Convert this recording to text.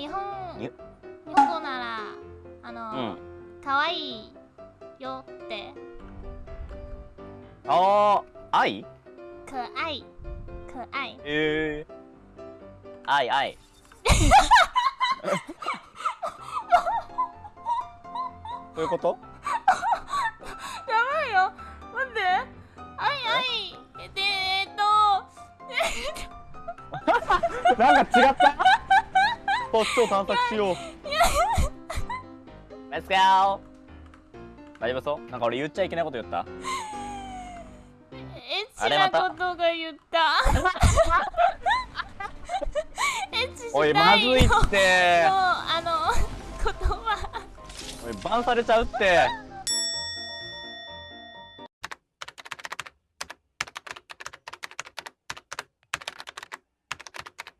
日本に日本語ならあうの、ん。可愛いよって。あー愛？可愛可愛えー、愛愛。どういうこと？やばいよ。待って。愛愛。でえっと。なんか違った？こっちを探索しよう。レッツゴー大丈夫そう？なんか俺言っちゃいけないこと言った？エッチなことが言った。エッチしおいまないよずいってもうあの言葉。おいバンされちゃうって